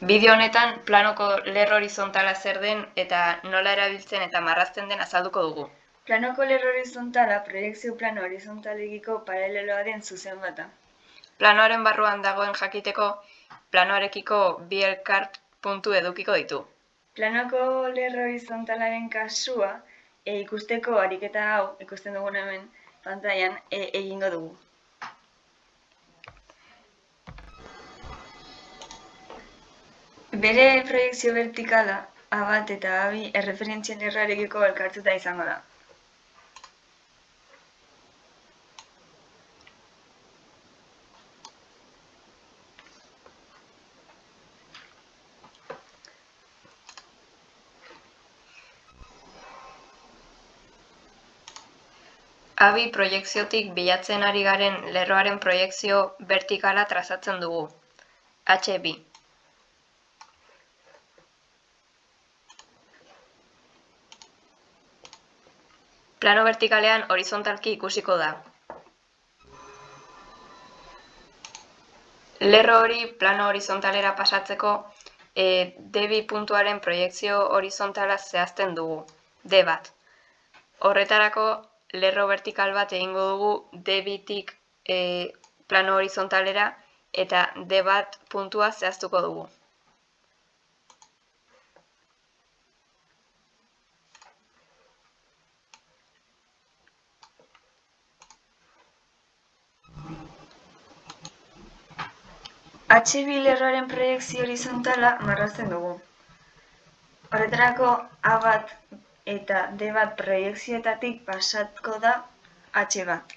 Bideo honetan planoko lerro horizontala zer den eta nola erabiltzen eta marrazten den azalduko dugu. Planoko lerro horizontala proiekzio plano horizontalegiko paraleloa den zuzen bata. Planoaren barruan dagoen jakiteko, planoarekiko bi elkart puntu edukiko ditu. Planoko lerro horizontalaren kasua e, ikusteko ariketa hau ikusten dugun hemen pantailan e, egingo dugu. Bere proiekzio vertikala bat eta A bi erreferentzien lerroarekiko elkartuta izango da. Abi proiekziotik bilatzen ari garen lerroaren proiekzio vertikala trazatzen dugu. HB. Plano vertikalean horizontalki ikusiko da. Lerro hori plano horizontalera pasatzeko e, D2 puntuaren proiekzio horizontala zehazten dugu, D bat. Horretarako lerro vertikal bat egingo dugu D2tik e, plano horizontalera eta D bat puntua zehaztuko dugu. HB lerroaren proiekzio horizontala marrazten dugu. Horretarako A bat eta D bat proiekzioetatik pasatko da H bat.